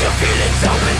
your feelings open